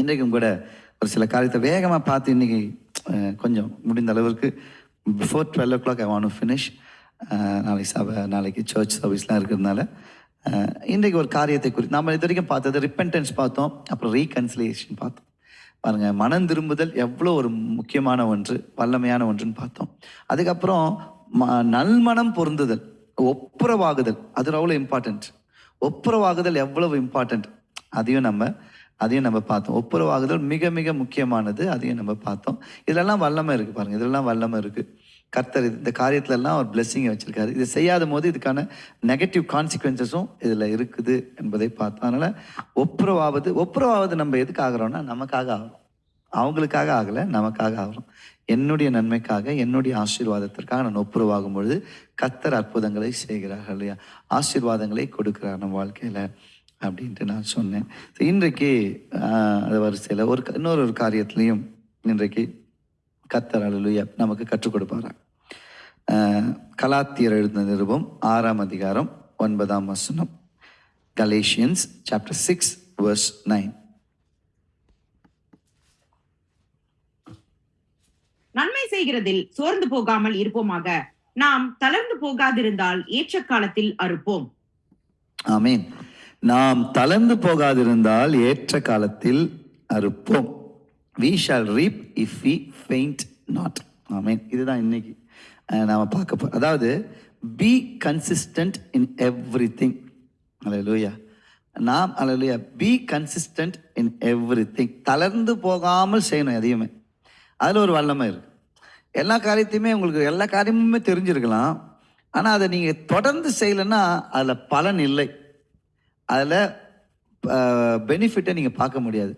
இன்றைக்கும் கூட ஒரு சில காரியத்தை வேகமாக பார்த்து இன்னைக்கு கொஞ்சம் முடிந்த அளவிற்கு before twelve o'clock I want finish நாளைக்கு சபை நாளைக்கு சர்ச் சர்வீஸ்லாம் இருக்கிறதுனால இன்றைக்கு ஒரு காரியத்தை குறித்து நம்ம இது வரைக்கும் பார்த்தது ரிப்பென்டன்ஸ் பார்த்தோம் அப்புறம் ரீகன்சிலியேஷன் பார்த்தோம். பாருங்கள் மனம் திரும்புதல் எவ்வளோ ஒரு முக்கியமான ஒன்று வல்லமையான ஒன்றுன்னு பார்த்தோம். அதுக்கப்புறம் ம- நல்மனம் பொருந்துதல் ஒப்புரவாகுதல் அது அவ்வளோ இம்பார்ட்டன்ட் ஒப்புரவாகுதல் எவ்வளவு இம்பார்ட்டன்ட் அதையும் நம்ம அதையும் நம்ம பார்த்தோம். ஒப்புரவாகுதல் மிக மிக முக்கியமானது. அதையும் நம்ம பார்த்தோம். இதெல்லாம் வல்லமை இருக்குது பாருங்க. இதெல்லாம் வல்லமை இருக்குது கர்த்தர் இந்த காரியத்துலலாம் அவர் ஒரு பிளெஸ்ஸிங்கை வச்சுருக்காரு. இது செய்யாத போது இதுக்கான நெகட்டிவ் கான்சிக்வன்சஸும் இதில் இருக்குது என்பதை பார்த்தோம். அதனால் ஒப்புரவாவது ஒப்புரவாவது நம்ம எதுக்கு ஆகிறோம்னா நமக்காக ஆகிறோம் அவங்களுக்காக ஆகலை நமக்காக ஆகிறோம் என்னுடைய நன்மைக்காக என்னுடைய ஆசீர்வாதத்திற்காக நான் ஒப்புரவாகும் பொழுது கர்த்தர் அற்புதங்களை செய்கிறார்கள் இல்லையா? ஆசீர்வாதங்களை கொடுக்கிறார் நம்ம வாழ்க்கையில். அப்படின்ட்டு நான் சொன்னேன். இன்றைக்கு அது வரிசையில் ஒரு இன்னொரு ஒரு காரியத்திலையும் இன்றைக்கு கத்தர் அலுவலியா நமக்கு கற்றுக் கொடுப்பாரா? கலாத்தியர் எழுந்த நிருபம் ஆறாம் அதிகாரம் ஒன்பதாம் வசனம். Galatians chapter six verse nine நன்மை செய்கிறதில் சோர்ந்து போகாமல் இருப்போமாக. நாம் தளர்ந்து போகாதிருந்தால் ஏற்ற காலத்தில் அறுப்போம். ஆமீன். நாம் தளர்ந்து போகாதிருந்தால் ஏற்ற காலத்தில் அறுப்போம். We shall reap if we faint not ஆமீன். இதுதான் இன்னைக்கு நாம் பார்க்க போ அதாவது be consistent in everything அலையலூயா நாம் அலையலூயா be consistent in everything தளர்ந்து போகாமல் செய்யணும் எதையுமே. அதில் ஒரு வல்லமை இருக்குது எல்லா காரியத்தையுமே உங்களுக்கு எல்லா காரியமுமே தெரிஞ்சிருக்கலாம். ஆனால் அதை நீங்கள் தொடர்ந்து செய்யலைன்னா அதில் பலன் இல்லை. அதில் பெனிஃபிட்டை நீங்கள் பார்க்க முடியாது.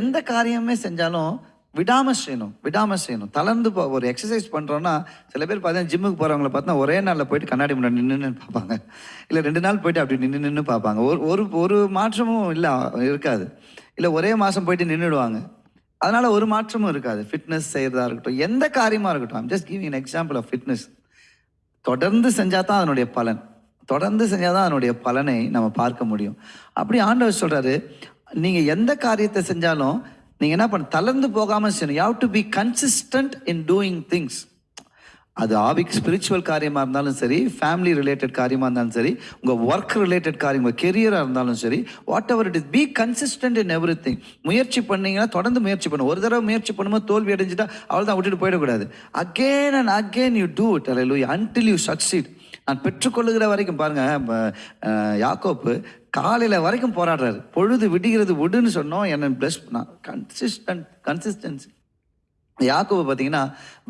எந்த காரியமே செஞ்சாலும் விடாமல் செய்யணும் விடாமல் செய்யணும். தளர்ந்து போ ஒரு எக்ஸசைஸ் பண்ணுறோன்னா சில பேர் பார்த்தீங்கன்னா ஜிம்முக்கு போகிறவங்கள பார்த்தா ஒரே நாளில் போயிட்டு கண்ணாடி முன்னாடி நின்று பார்ப்பாங்க. இல்லை ரெண்டு நாள் போயிட்டு அப்படி நின்று நின்று பார்ப்பாங்க. ஒரு ஒரு ஒரு மாற்றமும் இல்லை இருக்காது. இல்லை ஒரே மாதம் போயிட்டு நின்றுடுவாங்க அதனால் ஒரு மாற்றமும் இருக்காது. ஃபிட்னஸ் செய்கிறதா இருக்கட்டும் எந்த காரியமாக இருக்கட்டும். Just giving an example of fitness தொடர்ந்து செஞ்சால் தான் அதனுடைய பலன். தொடர்ந்து செஞ்சால் தான் அதனுடைய பலனை நம்ம பார்க்க முடியும். அப்படி ஆண்டவர் சொல்கிறாரு நீங்கள் எந்த காரியத்தை செஞ்சாலும் நீங்கள் என்ன பண்ண தளர்ந்து போகாமல் செய்யணும். You to be consistent in doing things அது ஆவிக் ஸ்பிரிச்சுவல் காரியமாக இருந்தாலும் சரி ஃபேமிலி ரிலேட்டட் காரியமாக இருந்தாலும் சரி உங்கள் ஒர்க் ரிலேட்டட் காரியம் உங்கள் கெரியராக இருந்தாலும் சரி whatever it is be consistent in everything முயற்சி பண்ணீங்கன்னா தொடர்ந்து முயற்சி பண்ணும் ஒரு தடவை முயற்சி பண்ணும்போது தோல்வி அடைஞ்சிட்டா அவள் தான் விட்டுட்டு போயிடக்கூடாது. Again and again you do it அல்ல அன்டில் யூ சக்சீட் நான் பெற்றுக்கொள்ளுகிற வரைக்கும் பாருங்க யாக்கோப்பு காலையில் வரைக்கும் போராடுறாரு. பொழுது விடுகிறது விடுன்னு சொன்னோம் என்ன பிளஸ் பண்ணான் கன்சிஸ்டன்ட் கன்சிஸ்டன்சி இந்த பார்த்தீங்கன்னா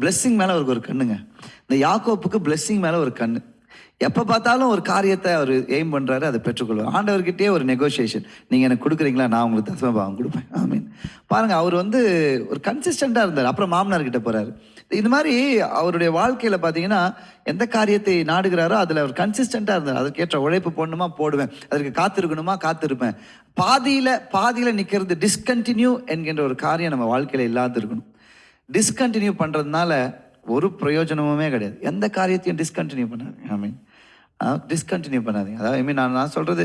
பிளெஸ்ஸிங் மேலே அவருக்கு ஒரு கண்ணுங்க. இந்த யாக்கோப்புக்கு பிளெஸ்ஸிங் மேலே ஒரு கண்ணு. எப்போ பார்த்தாலும் ஒரு காரியத்தை அவர் எய்ம் பண்ணுறாரு அதை பெற்றுக்கொள்வார். ஆண்டவர்கிட்டயே ஒரு நெகோசியேஷன் நீங்கள் எனக்கு கொடுக்குறீங்களா? நான் உங்களுக்கு தசமபாகம் கொடுப்பேன். ஆமீன் பாருங்கள் அவர் வந்து ஒரு கன்சிஸ்டண்ட்டாக இருந்தார். அப்புறம் மாமனார்கிட்ட போகிறாரு இது மாதிரி அவருடைய வாழ்க்கையில் பார்த்தீங்கன்னா எந்த காரியத்தை நாடுகிறாரோ அதில் அவர் கன்சிஸ்டண்ட்டாக இருந்தார். அதற்கேற்ற உழைப்பு போடணுமா? போடுவேன். அதற்கு காத்திருக்கணுமா? காத்திருப்பேன். பாதியில் பாதியில் நிற்கிறது டிஸ்கண்டினியூ என்கின்ற ஒரு காரியம் நம்ம வாழ்க்கையில் இல்லாது இருக்கணும். டிஸ்கண்டினியூ பண்ணுறதுனால ஒரு பிரயோஜனமுமே கிடையாது. எந்த காரியத்தையும் டிஸ்கண்டினியூ பண்ணாதீங்க. ஐ மீன் டிஸ்கண்டினியூ பண்ணாதீங்க. அதாவது ஐ மீன் நான் நான் சொல்கிறது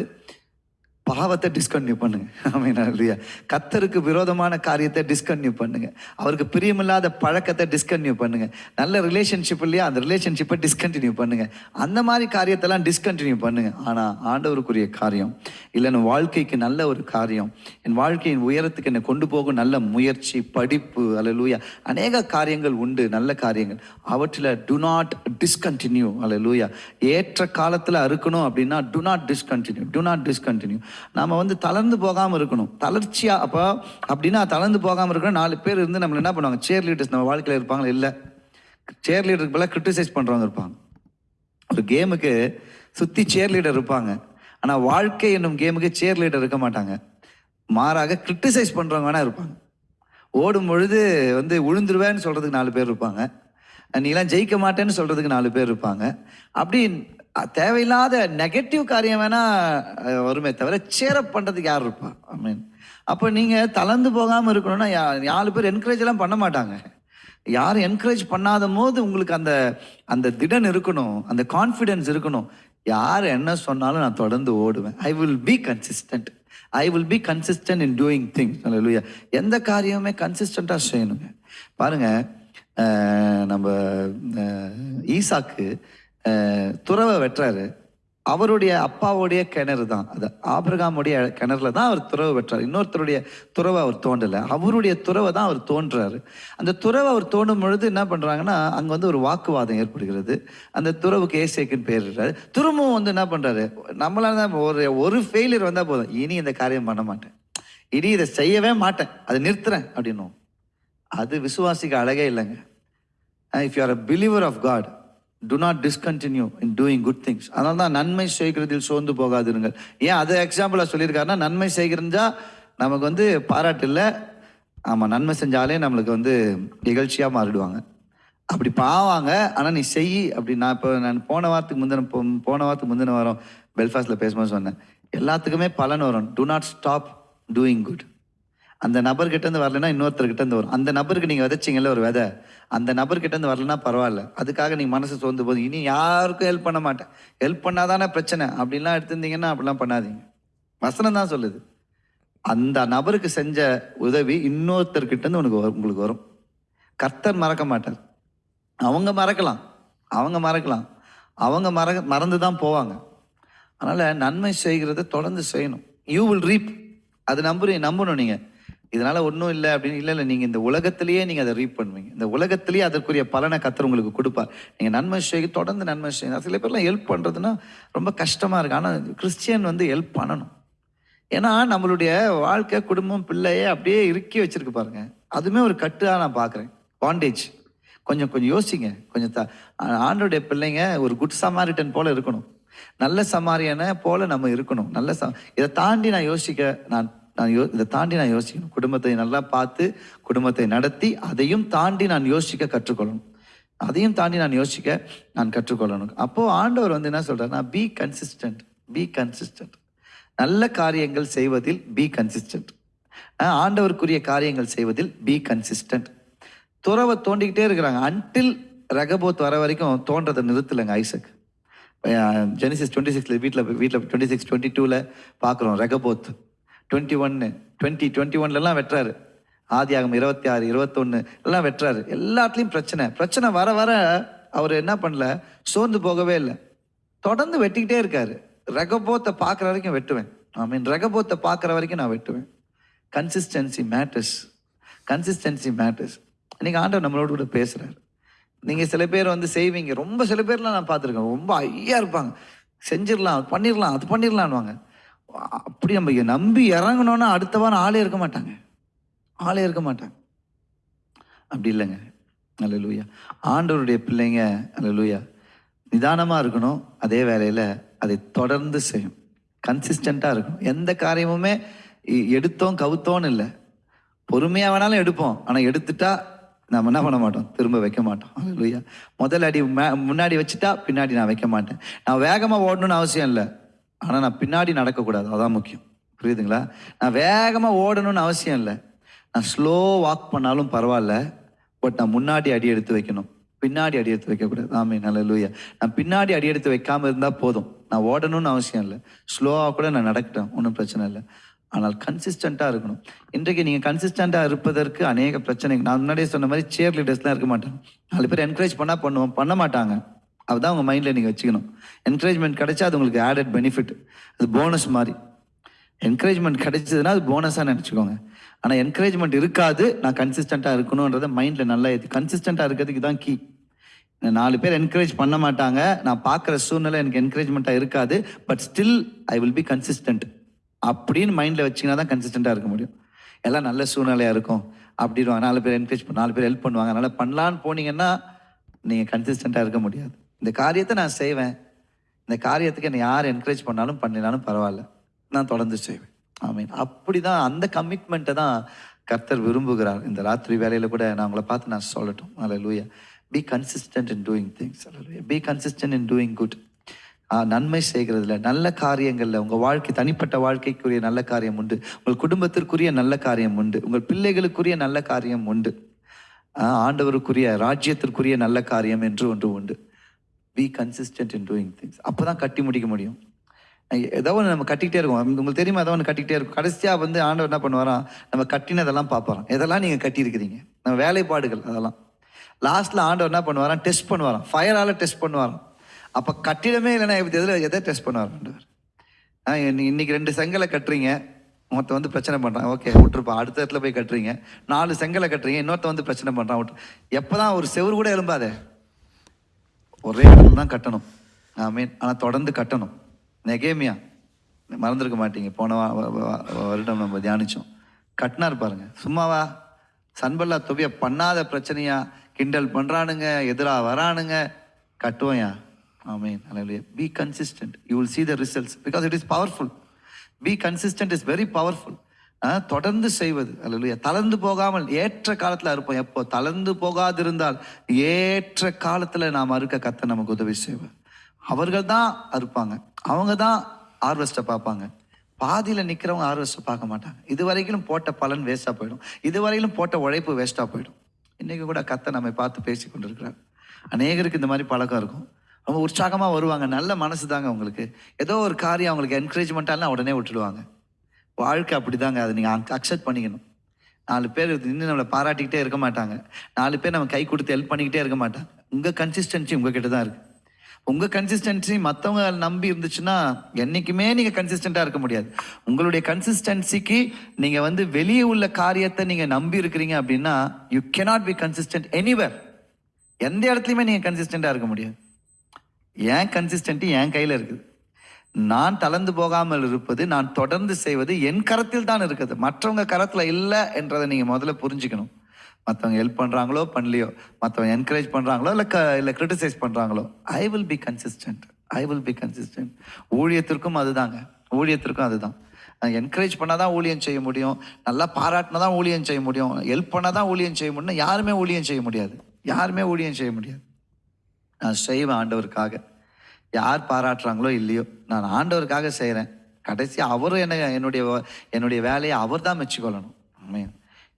பாவத்தை டிஸ்கன்யூ பண்ணுங்க. ஐ இல்லையா கத்தருக்கு விரோதமான காரியத்தை டிஸ்கன்யூ பண்ணுங்க. அவருக்கு பிரியமில்லாத பழக்கத்தை டிஸ்கன்யூ பண்ணுங்க. நல்ல ரிலேஷன்ஷிப் இல்லையா அந்த ரிலேஷன்ஷிப்பை டிஸ்கண்டினியூ பண்ணுங்க. அந்த மாதிரி காரியத்தெல்லாம் டிஸ்கண்டினியூ பண்ணுங்க. ஆனால் ஆண்டவருக்குரிய காரியம் இல்லை என் வாழ்க்கைக்கு நல்ல ஒரு காரியம் என் வாழ்க்கையின் உயரத்துக்கு என்னை கொண்டு போகும் நல்ல முயற்சி படிப்பு அலலூயா அநேக காரியங்கள் உண்டு நல்ல காரியங்கள். அவற்றில் டு நாட் டிஸ்கண்டினியூ அலலூயா ஏற்ற காலத்தில் அறுக்கணும் அப்படின்னா do not discontinue do not discontinue நம்ம வந்து தளர்ந்து போகாமல் இருக்கணும். தளர்ச்சியா அப்போ அப்படின்னா தளர்ந்து போகாமல் இருக்கணும் நாலு பேர் இருந்து நம்மளை என்ன பண்ணுவாங்க? சேர் லீடர்ஸ் நம்ம வாழ்க்கையில் இருப்பாங்களா? இல்லை. சேர் லீடருக்கு பதிலாக கிரிட்டிசைஸ் பண்ணுறவங்க இருப்பாங்க. ஒரு கேமுக்கு சுற்றி சேர் லீடர் இருப்பாங்க. ஆனால் வாழ்க்கை என்னும் கேமுக்கு சேர் லீடர் இருக்க மாட்டாங்க. மாறாக கிரிட்டிசைஸ் பண்ணுறவங்க வேணா இருப்பாங்க. ஓடும் பொழுது வந்து விழுந்துருவேன்னு சொல்கிறதுக்கு நாலு பேர் இருப்பாங்க. நீலாம் ஜெயிக்க மாட்டேன்னு சொல்கிறதுக்கு நாலு பேர் இருப்பாங்க. அப்படி தேவையில்லாத நெகட்டிவ் காரியம் வேணால் வருமே தவிர சேரப் பண்ணுறதுக்கு யார் இருப்பா? ஐ மீன் அப்போ நீங்கள் தளர்ந்து போகாமல் இருக்கணும்னா நாலு பேர் என்கரேஜ்லாம் பண்ண மாட்டாங்க. யாரும் என்கரேஜ் பண்ணாத போது உங்களுக்கு அந்த அந்த திடன் இருக்கணும் அந்த கான்ஃபிடென்ஸ் இருக்கணும். யார் என்ன சொன்னாலும் நான் தொடர்ந்து ஓடுவேன். I will be consistent I will be consistent in doing things இல்லையா எந்த காரியமுமே கன்சிஸ்டண்ட்டாக செய்யணுங்க. பாருங்க நம்ம ஈசாக்கு துறவை வெட்டுறாரு அவருடைய அப்பாவுடைய கிணறு தான். அது ஆபிரகாமுடைய கிணறுல தான் அவர் துறவு வெட்டுறாரு இன்னொருத்தருடைய துறவை அவர் தோண்டலை. அவருடைய துறவை தான் அவர் தோன்றாரு. அந்த துறவை அவர் தோண்டும் பொழுது என்ன பண்ணுறாங்கன்னா அங்கே வந்து ஒரு வாக்குவாதம் ஏற்படுகிறது. அந்த துறவுக்கு ஏசேக்குன்னு பேர் இருக்காரு திரும்பவும் வந்து என்ன பண்ணுறாரு நம்மளால தான் ஒரு ஒரு ஃபெயிலியர் வந்தால் போதும். இனி இந்த காரியம் பண்ண மாட்டேன். இனி இதை செய்யவே மாட்டேன். அதை நிறுத்துறேன் அப்படின்னும். அது விசுவாசிக்கு அழகே இல்லைங்க. If you are a believer of God do not discontinue in doing good things அதனால தான் நன்மை செய்கிறதில் சோர்ந்து போகாதிருங்கள். ஏன் அதை எக்ஸாம்பிளாக சொல்லியிருக்காருன்னா நன்மை செய்கிறதா நமக்கு வந்து பாராட்டு இல்லை. ஆமாம் நன்மை செஞ்சாலே நம்மளுக்கு வந்து நிகழ்ச்சியாக மாறிடுவாங்க. அப்படி பாவாங்க ஆனால் நீ செய் அப்படி நான் இப்போ நான் போன வாரத்துக்கு முந்தின போன வாரத்துக்கு முந்தின வாரம் பெல்ஃபாஸ்டில் பேசும்போது சொன்னேன். எல்லாத்துக்குமே பலன் வரும். Do not stop doing good அந்த நபர்கிட்ட இருந்து வரலன்னா இன்னொருத்தர்கிட்ட இருந்து வரும். அந்த நபருக்கு நீங்க விதைச்சிங்கல்ல ஒரு விதை. அந்த நபர்கிட்ட இருந்து வரலன்னா பரவாயில்ல. அதுக்காக நீங்க மனசு சோர்ந்து போதும் இனி யாருக்கும் ஹெல்ப் பண்ண மாட்டேன். ஹெல்ப் பண்ணாதானே பிரச்சனை. அப்படிலாம் எடுத்திருந்தீங்கன்னா அப்படிலாம் பண்ணாதீங்க. வசனம் தான் சொல்லுது. அந்த நபருக்கு செஞ்ச உதவி இன்னொருத்தர்கிட்ட இருந்து உனக்கு உங்களுக்கு வரும். கர்த்தர் மறக்க மாட்டார். அவங்க மறக்கலாம். அவங்க மறக்கலாம். அவங்க மற மறந்து தான் போவாங்க. அதனால நன்மை செய்கிறத தொடர்ந்து செய்யணும். யூ வில் ரீப் அது நம்புறீங்க நம்பணும் நீங்கள் இதனால ஒன்றும் இல்லை அப்படின்னு இல்லை இல்லை நீங்கள் இந்த உலகத்திலேயே நீங்கள் அதை ரீப் பண்ணுவீங்க. இந்த உலகத்திலேயே அதற்குரிய பலனை கத்தர் உங்களுக்கு கொடுப்பார். நீங்கள் நன்மை செய்ய தொடர்ந்து நன்மை செய்யணும் சில பேர்லாம் ஹெல்ப் பண்ணுறதுன்னா ரொம்ப கஷ்டமாக இருக்குது ஆனால் கிறிஸ்டியன் வந்து ஹெல்ப் பண்ணணும். ஏன்னா நம்மளுடைய வாழ்க்கை குடும்பம் பிள்ளையே அப்படியே இறுக்கி வச்சிருக்கு பாருங்க. அதுவுமே ஒரு கட்டுதா நான் பார்க்குறேன். பாண்டேஜ் கொஞ்சம் கொஞ்சம் யோசிங்க. கொஞ்சம் த ஆண்டோடைய பிள்ளைங்க ஒரு குட் சமாரிட்டன் போல் இருக்கணும். நல்ல சமாரியனை போல நம்ம இருக்கணும். நல்ல ச இதை தாண்டி நான் யோசிக்க நான் நான் யோ இதை தாண்டி நான் யோசிக்கணும். குடும்பத்தை நல்லா பார்த்து குடும்பத்தை நடத்தி அதையும் தாண்டி நான் யோசிக்க கற்றுக்கொள்ளணும். அதையும் தாண்டி நான் யோசிக்க நான் கற்றுக்கொள்ளணும். அப்போது ஆண்டவர் வந்து என்ன சொல்றாருன்னா பி கன்சிஸ்டன்ட் பி கன்சிஸ்டன்ட் நல்ல காரியங்கள் செய்வதில் பி கன்சிஸ்டன்ட் ஆண்டவருக்குரிய காரியங்கள் செய்வதில் பி கன்சிஸ்டன்ட் துறவை தோண்டிக்கிட்டே இருக்கிறாங்க. அன்டில் ரகபோத் வர வரைக்கும் தோன்றதை நிறுத்தலைங்க ஐசக். ஜெனிசிஸ் டுவெண்ட்டி சிக்ஸில் வீட்டில் வீட்டில் டுவெண்ட்டி சிக்ஸ் டுவெண்ட்டி டூவில் பார்க்குறோம் ரகபோத். டுவெண்ட்டி ஒன்று டுவெண்ட்டி டுவெண்ட்டி ஒன்லலாம் வெட்டுறாரு. ஆதி ஆகும் இருபத்தி ஆறு இருபத்தொன்று எல்லாம் வெட்டுறாரு. எல்லாத்துலேயும் பிரச்சனை. பிரச்சனை வர வர அவர் என்ன பண்ணல? சோர்ந்து போகவே இல்லை. தொடர்ந்து வெட்டிக்கிட்டே இருக்காரு. ரகபோத்தை பார்க்குற வரைக்கும் வெட்டுவேன். ஐ மீன் ரகபோத்தை பார்க்குற வரைக்கும் நான் வெட்டுவேன். கன்சிஸ்டன்சி மேட்டர்ஸ் கன்சிஸ்டன்சி மேட்டர்ஸ் இன்றைக்கி ஆண்டவர் நம்மளோட கூட பேசுகிறார் நீங்கள் சில பேர் வந்து செய்வீங்க. ரொம்ப சில பேர்லாம் நான் பார்த்துருக்கேன். ரொம்ப ஐயா இருப்பாங்க. செஞ்சிடலாம் பண்ணிடலாம் அது பண்ணிடலான்வாங்க அப்படி நம்ம நம்பி இறங்கணும்னா அடுத்த வாரம் ஆளே இருக்க மாட்டாங்க. ஆளே இருக்க மாட்டாங்க. அப்படி இல்லைங்க. அல்ல லூயா ஆண்டவருடைய பிள்ளைங்க அல்ல லூயா நிதானமாக இருக்கணும். அதே வேலையில் அதை தொடர்ந்து செய்யும் கன்சிஸ்டண்ட்டாக இருக்கணும். எந்த காரியமுமே எடுத்தோம் கவுத்தோன்னு இல்லை. பொறுமையாக வேணாலும் எடுப்போம். ஆனால் எடுத்துட்டா நம்ம என்ன பண்ண மாட்டோம்? திரும்ப வைக்க மாட்டோம். அல்லேலூயா முதல் அடி மே- முன்னாடி வச்சுட்டா பின்னாடி நான் வைக்க மாட்டேன். நான் வேகமாக ஓடணும்னு அவசியம் இல்லை. ஆனால் நான் பின்னாடி நடக்கக்கூடாது. அதான் முக்கியம். புரியுதுங்களா? நான் வேகமாக ஓடணும்னு அவசியம் இல்லை. நான் ஸ்லோ வாக் பண்ணாலும் பரவாயில்ல. பட் நான் முன்னாடி அடி எடுத்து வைக்கணும். பின்னாடி அடி எடுத்து வைக்கக்கூடாது. ஆமே நல்ல லூயா நான் பின்னாடி அடி எடுத்து வைக்காமல் இருந்தால் போதும். நான் ஓடணும்னு அவசியம் இல்லை. ஸ்லோவாக கூட நான் நடக்கட்டேன் ஒன்றும் பிரச்சனை இல்லை. ஆனால் கன்சிஸ்டண்ட்டாக இருக்கணும். இன்றைக்கு நீங்கள் கன்சிஸ்டண்ட்டாக இருப்பதற்கு அநேக பிரச்சனைகள். நான் முன்னாடியே சொன்ன மாதிரி சேர் லீடர்ஸ்லாம் இருக்க மாட்டாங்க. நாலு பேர் என்கரேஜ் பண்ணால் பண்ணுவோம். பண்ண மாட்டாங்க. அதுதான் உங்கள் மைண்டில் நீங்கள் வச்சுக்கணும். என்கரேஜ்மெண்ட் கிடைச்சா அது உங்களுக்கு ஆடட் பெனிஃபிட் அது போனஸ் மாதிரி. என்கரேஜ்மெண்ட் கிடைச்சதுன்னா அது போனஸாக நினச்சிக்கோங்க. ஆனால் என்கரேஜ்மெண்ட் இருக்காது. நான் கன்சிஸ்டண்ட்டாக இருக்கணுன்றத மைண்டில் நல்லா ஏற்றி கன்சிஸ்டண்ட்டாக இருக்கிறதுக்கு தான் கீ நாலு பேர் என்கரேஜ் பண்ண மாட்டாங்க. நான் பார்க்குற சூழ்நிலை எனக்கு என்கரேஜ்மெண்ட்டாக இருக்காது. But still I will be consistent அப்படின்னு மைண்டில் வச்சிங்கன்னா தான் கன்சிஸ்டண்ட்டாக இருக்க முடியும். எல்லாம் நல்ல சூழ்நிலையாக இருக்கும். அப்படிடுவாங்க நாலு பேர் என்கரேஜ் நாலு பேர் ஹெல்ப் பண்ணுவாங்க. அதனால் பண்ணலான்னு போனீங்கன்னா நீங்கள் கன்சிஸ்டண்ட்டாக இருக்க முடியாது. இந்த காரியத்தை நான் செய்வேன். இந்த காரியத்துக்கு என்னை யார் என்கரேஜ் பண்ணாலும் பண்ணினாலும் பரவாயில்ல. நான் தொடர்ந்து செய்வேன். ஆமீன். அப்படிதான் அந்த கமிட்மெண்ட்டை தான் கர்த்தர் விரும்புகிறார். இந்த ராத்திரி வேலையில் கூட நான் உங்களை பார்த்து நான் சொல்லட்டும். அல்ல be consistent in doing things அல்ல be consistent in doing good நன்மை செய்கிறதுல நல்ல காரியங்களில் உங்கள் வாழ்க்கை தனிப்பட்ட வாழ்க்கைக்குரிய நல்ல காரியம் உண்டு. உங்கள் குடும்பத்திற்குரிய நல்ல காரியம் உண்டு. உங்கள் பிள்ளைகளுக்குரிய நல்ல காரியம் உண்டு. ஆண்டவருக்குரிய ராஜ்யத்திற்குரிய நல்ல காரியம் என்று ஒன்று உண்டு. Be consistent in doing things அப்போ தான் கட்டி முடிக்க முடியும். ஏதோ ஒன்று நம்ம கட்டிக்கிட்டே இருக்கோம். உங்களுக்கு தெரியுமா? ஏதோ ஒன்று கட்டிக்கிட்டே இருக்கும். கடைசியாக வந்து ஆண்டவர் என்ன பண்ணுவாராம் நம்ம கட்டினதெல்லாம் பார்ப்பாராம். இதெல்லாம் நீங்கள் கட்டியிருக்கிறீங்க? நம்ம வேலைப்பாடுகள் அதெல்லாம். லாஸ்ட்டில் ஆண்டவர் என்ன பண்ணுவாராம்? டெஸ்ட் பண்ணுவாராம். ஃபயரால் டெஸ்ட் பண்ணுவாராம். அப்போ கட்டிடமே இல்லைன்னா எதில் எதை டெஸ்ட் பண்ணுவார் ஆண்டவர்? ஆ, இன்னைக்கு ரெண்டு செங்கலை கட்டுறீங்க. ஒருத்தன் வந்து பிரச்சனை பண்ணுறான் ஓகே விட்டுருப்பா. அடுத்த இடத்துல போய் கட்டுறீங்க. நாலு செங்கலை கட்டுறீங்க. இன்னொருத்தன் வந்து பிரச்சனை பண்ணுறான் விட்டு எப்போ தான் ஒரு செவுரு கூட எழும்பாதே. ஒரே இடத்துல தான் கட்டணும். ஆமீன் ஆனால் தொடர்ந்து கட்டணும். நெகேமியா மறந்துருக்க மாட்டீங்க. போன வருடம் நம்ம தியானிச்சோம். கட்டினார் பாருங்க. சும்மாவா சன்பல்லா தொபிய பண்ணாத பிரச்சனையா? கிண்டல் பண்ணுறானுங்க எதிராக வரானுங்க. கட்டுவோயா ஆமீன் அல்லேலூயா be consistent you will see the results because it is powerful be consistent is very powerful தொடர்ந்து செய்வது. அல்லேலூயா. தளர்ந்து போகாமல் ஏற்ற காலத்தில் இருப்போம் எப்போ? தளர்ந்து போகாதிருந்தால் ஏற்ற காலத்தில் நாம் அறுக்க கத்த நமக்கு உதவி செய்வார். அவர்கள் தான் அறுப்பாங்க. அவங்க தான் ஆர்வஸ்ட்டை பார்ப்பாங்க. பாதியில் நிற்கிறவங்க ஆர்வஸ்ட்டை பார்க்க மாட்டாங்க. இது வரைக்கும் போட்ட பலன் வேஸ்ட்டாக போயிடும். இது வரையிலும் போட்ட உழைப்பு வேஸ்ட்டாக போயிடும். இன்றைக்கி கூட கத்த நம்மை பார்த்து பேசி கொண்டிருக்கிறார். அநேகருக்கு இந்த மாதிரி பழக்கம் இருக்கும். ரொம்ப உற்சாகமாக வருவாங்க. நல்ல மனசு தாங்க அவங்களுக்கு. ஏதோ ஒரு காரியம் அவங்களுக்கு என்கரேஜ்மெண்ட்டாலாம் உடனே விட்டுடுவாங்க. வாழ்க்கை அப்படிதாங்க. அதை நீங்கள் அக்செப்ட் பண்ணிக்கணும். நாலு பேர் இன்னும் நம்மளை பாராட்டிக்கிட்டே இருக்க மாட்டாங்க. நாலு பேர் நம்ம கை கொடுத்து ஹெல்ப் பண்ணிக்கிட்டே இருக்க மாட்டாங்க. உங்கள் கன்சிஸ்டன்சி உங்ககிட்ட தான் இருக்குது உங்கள் கன்சிஸ்டன்சி மற்றவங்க நம்பி இருந்துச்சுன்னா என்றைக்குமே நீங்கள் கன்சிஸ்டண்ட்டாக இருக்க முடியாது. உங்களுடைய கன்சிஸ்டன்சிக்கு நீங்கள் வந்து வெளியே உள்ள காரியத்தை நீங்கள் நம்பி இருக்கிறீங்க அப்படின்னா you cannot be consistent anywhere எந்த இடத்துலையுமே நீங்கள் கன்சிஸ்டண்ட்டாக இருக்க முடியாது. ஏன் கன்சிஸ்டன்ட்டு என் கையில் இருக்குது? நான் தளர்ந்து போகாமல் இருப்பது நான் தொடர்ந்து செய்வது என் கரத்தில் தான் இருக்குது. மற்றவங்க கரத்தில் இல்லை என்றதை நீங்கள் முதல்ல புரிஞ்சுக்கணும். மற்றவங்க ஹெல்ப் பண்ணுறாங்களோ பண்ணலையோ. மற்றவங்க என்கரேஜ் பண்ணுறாங்களோ இல்லை க இல்லை கிரிட்டிசைஸ் பண்ணுறாங்களோ I will be consistent I will be consistent ஊழியத்திற்கும் அதுதாங்க. ஊழியத்திற்கும் அதுதான். என்கரேஜ் பண்ணால் தான் ஊழியம் செய்ய முடியும். நல்லா பாராட்டினா தான் ஊழியம் செய்ய முடியும். ஹெல்ப் பண்ணால் தான் ஊழியம் செய்ய முடியும்னா யாருமே ஊழியம் செய்ய முடியாது. யாருமே ஊழியம் செய்ய முடியாது. நான் செய்வேன் ஆண்டவருக்காக. யார் பாராட்டுறாங்களோ இல்லையோ நான் ஆண்டவருக்காக செய்கிறேன் கடைசி அவரும் என்ன என்னுடைய என்னுடைய வேலையை அவர் தான் மெச்சுக்கொள்ளணும். ஆமையா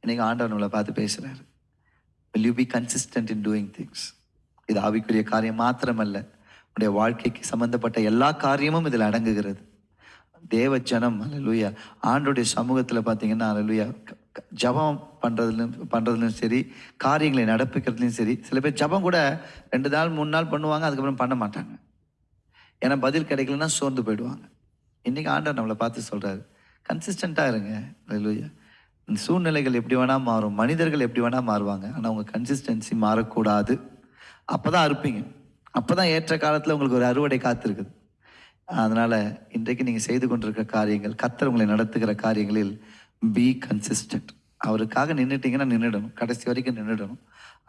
இன்னைக்கு ஆண்டவர் நம்மளை பார்த்து பேசுகிறாரு will you be consistent in doing things இது ஆவிக்குரிய காரியம் மாத்திரமல்ல. உடைய வாழ்க்கைக்கு சம்பந்தப்பட்ட எல்லா காரியமும் இதில் அடங்குகிறது. தேவ ஜனம் அலலுயா ஆண்டுடைய சமூகத்தில் பார்த்தீங்கன்னா அலலுயா ஜபம் ஜெபம் பண்ணுறதுலையும் பண்ணுறதுலையும் சரி காரியங்களை நடப்பிக்கிறதுலையும் சரி சில பேர் ஜெபம் கூட ரெண்டு நாள் மூணு நாள் பண்ணுவாங்க அதுக்கப்புறம் பண்ண மாட்டாங்க. ஏன்னா பதில் கிடைக்கலன்னா சோர்ந்து போயிடுவாங்க. இன்றைக்கி ஆண்டவர் நம்மளை பார்த்து சொல்கிறாரு கன்சிஸ்டண்ட்டாக இருங்க. அல்லேலூயா இந்த சூழ்நிலைகள் எப்படி வேணால் மாறும். மனிதர்கள் எப்படி வேணால் மாறுவாங்க. ஆனால் உங்கள் கன்சிஸ்டன்சி மாறக்கூடாது. அப்போ தான் அறுப்பீங்க. அப்போ தான் ஏற்ற காலத்தில் உங்களுக்கு ஒரு அறுவடை காத்திருக்குது. அதனால் இன்றைக்கு நீங்கள் செய்து கொண்டிருக்கிற காரியங்கள் கத்தர் உங்களை நடத்துகிற காரியங்களில் பி கன்சிஸ்டன்ட் அவருக்காக நின்றுட்டீங்கன்னா நின்றுடணும் கடைசி வரைக்கும் நின்றுடணும்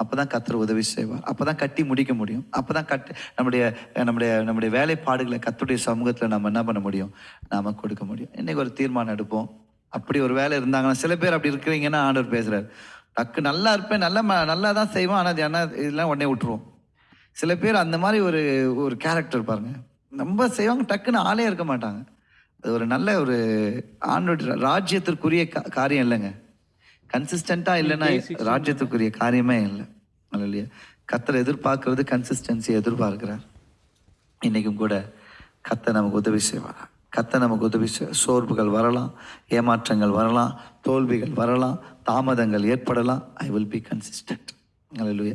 அப்பதான் கத்தர் உதவி செய்வார். அப்பதான் கட்டி முடிக்க முடியும். அப்பதான் கட்டு நம்முடைய நம்முடைய நம்முடைய வேலைப்பாடுகளை கத்துடைய சமூகத்துல நம்ம என்ன பண்ண முடியும்? நாம கொடுக்க முடியும். இன்னைக்கு ஒரு தீர்மானம் எடுப்போம். அப்படி ஒரு வேலை இருந்தாங்கன்னா சில பேர் அப்படி இருக்கிறீங்கன்னா ஆண்டவர் பேசுறாரு. டக்கு நல்லா இருப்பேன் நல்லா ம- நல்லா தான் செய்வோம் ஆனால் அது என்ன இதெல்லாம் உடனே விட்டுருவோம். சில பேர் அந்த மாதிரி ஒரு ஒரு கேரக்டர் பாருங்க. ரொம்ப செய்வாங்க டக்குன்னு ஆளே இருக்க மாட்டாங்க. அது ஒரு நல்ல ஒரு ஆண்டோட ராஜ்யத்திற்குரிய காரியம் இல்லைங்க. கன்சிஸ்டண்டா இல்லைன்னா ராஜ்யத்துக்குரிய காரியமே இல்லை. இல்லையா கத்தரை எதிர்பார்க்கறது கன்சிஸ்டன்சி எதிர்பார்க்கிறார். இன்னைக்கும் கூட கத்த நமக்கு உதவி செய்வார் கத்த நமக்கு உதவி செய் சோர்வுகள் வரலாம் ஏமாற்றங்கள் வரலாம் தோல்விகள் வரலாம் தாமதங்கள் ஏற்படலாம். ஐ வில் பி கன்சிஸ்டன்ட்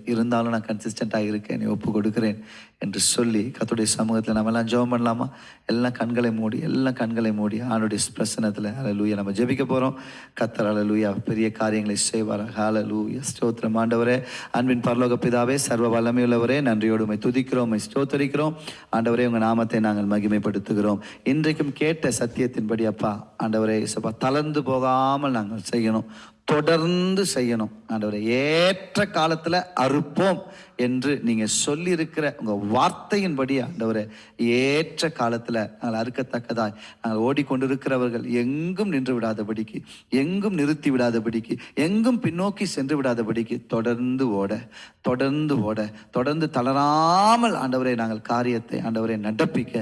இருந்தாலும் நான் கன்சிஸ்டண்ட்டாக இருக்கேன் நீ ஒப்பு கொடுக்கிறேன் என்று சொல்லி கத்துடைய சமூகத்தில் நம்ம எல்லாம் ஜெபம் பண்ணலாமா? எல்லாம் கண்களை மூடி எல்லாம் கண்களை மூடி ஆணுடைய பிரசனத்தில் அலலூயா நம்ம ஜெபிக்க போகிறோம் கத்தர் அலலூயா பெரிய காரியங்களை செய்வார் ஹalleluya ஸ்தோத்திரம் ஆண்டவரே. அன்பின் பரலோக பிதாவே சர்வ வல்லமையுள்ளவரே நன்றியோடு துதிக்கிறோம் உம்மை ஸ்தோத்தரிக்கிறோம். ஆண்டவரே உங்கள் நாமத்தை நாங்கள் மகிமைப்படுத்துகிறோம். இன்றைக்கும் கேட்ட சத்தியத்தின்படி அப்பா ஆண்டவரே சப்பா தளர்ந்து போகாமல் நாங்கள் செய்யணும். தொடர்ந்து செய்யணும். ஆண்டவரை ஏற்ற காலத்தில் அறுப்போம். என்று நீங்க சொல்லி இருக்கிற உங்க வார்த்தையின்படி ஆண்டவரே ஏற்ற காலத்துல நாங்கள் அறுக்கத்தக்கதாய் நாங்கள் ஓடிக்கொண்டிருக்கிறவர்கள் எங்கும் நின்று விடாதபடிக்கு எங்கும் நிறுத்தி விடாதபடிக்கு எங்கும் பின்னோக்கி சென்று விடாதபடிக்கு தொடர்ந்து ஓட தொடர்ந்து ஓட தொடர்ந்து தளராமல் ஆண்டவரை நாங்கள் காரியத்தை ஆண்டவரை நடப்பிக்க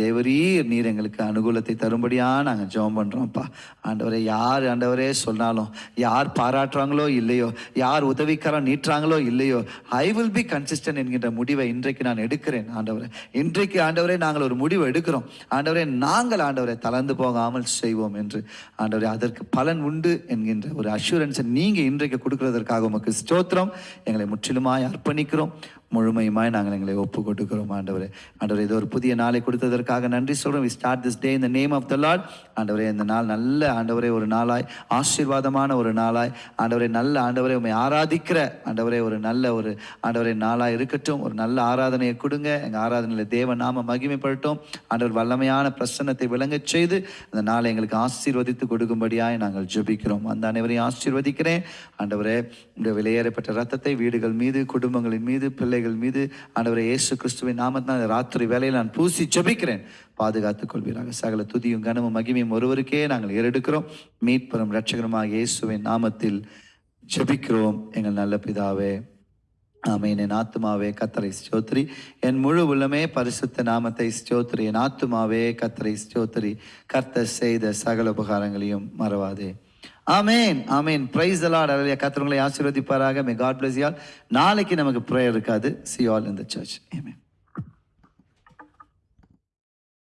தேவரீர் நீர் எங்களுக்கு அனுகூலத்தை தரும்படியா நாங்கள் ஜெபம் பண்றோம்ப்பா. ஆண்டவரை யார் ஆண்டவரே சொன்னாலும் யார் பாராட்டுறாங்களோ இல்லையோ யார் உதவிக்காரம் நீட்டுறாங்களோ இல்லையோ I will be be consistent என்கின்ற முடிவை இன்றைக்கு நான் எடுக்கிறேன் ஆண்டவரை. இன்றைக்கு ஆண்டவரே நாங்கள் ஒரு முடிவு எடுக்கிறோம். ஆண்டவரே நாங்கள் ஆண்டவரை தளர்ந்து போகாமல் செய்வோம் என்று ஆண்டவரே அதற்கு பலன் உண்டு என்கின்ற ஒரு அஷூரன்ஸை நீங்கள் இன்றைக்கு கொடுக்கிறதற்காக உமக்கு ஸ்தோத்திரம். எங்களை முற்றிலுமாய் அர்ப்பணிக்கிறோம். முழுமையுமாய் நாங்கள் எங்களை ஒப்பு கொடுக்கிறோம் ஆண்டவரே. ஆண்டவரே இது ஒரு புதிய நாளை கொடுத்ததற்காக நன்றி சொல்கிறோம் வி ஸ்டார்ட் திஸ் டே இந்த நேம் ஆஃப் த லார்ட் ஆண்டவரே இந்த நாள் நல்ல ஆண்டவரே ஒரு நாளாய் ஆசீர்வாதமான ஒரு நாளாய். ஆண்டவரே நல்ல ஆண்டவரே உண்மை ஆராதிக்கிற ஆண்டவரே ஒரு நல்ல ஒரு ஆண்டவரே நாளாக இருக்கட்டும். ஒரு நல்ல ஆராதனையை கொடுங்க. எங்கள் ஆராதனையில் தேவ நாம மகிமைப்படட்டும் ஆண்டவர் வல்லமையான பிரசன்னத்தை விளங்கச் செய்து அந்த நாளை எங்களுக்கு ஆசீர்வதித்து கொடுக்கும்படியாய் நாங்கள் ஜெபிக்கிறோம். அந்த அனைவரையும் ஆசீர்வதிக்கிறேன். ஆண்டவரே இந்த விலையேறப்பட்ட ரத்தத்தை வீடுகள் மீது குடும்பங்களின் மீது பிள்ளை பிள்ளைகள் மீது ஆண்டவரை இயேசு கிறிஸ்துவின் நாமத்தினால் ராத்திரி வேலையில் நான் பூசி ஜபிக்கிறேன். பாதுகாத்துக் கொள்வீராக. சகல துதியும் கனமும் மகிமையும் ஒருவருக்கே நாங்கள் ஏறெடுக்கிறோம். மீட்பெறும் ரட்சகருமாக இயேசுவின் நாமத்தில் ஜபிக்கிறோம். எங்கள் நல்ல பிதாவே ஆமென். என் ஆத்துமாவே கத்தரை ஸ்தோத்ரி என் முழு உள்ளமே பரிசுத்த நாமத்தை ஸ்தோத்ரி என் ஆத்துமாவே கத்தரை ஸ்தோத்ரி கர்த்தர் செய்த சகல உபகாரங்களையும் மறவாதே. ஆமேன் ஆமேன். பிரைஸ் எல்லாம் அலையா கத்தவங்களை ஆசீர்வதிப்பாராக. மே காட் பிளஸ் யால் நாளைக்கு நமக்கு ப்ரேயர் இருக்காது. See all in the church amen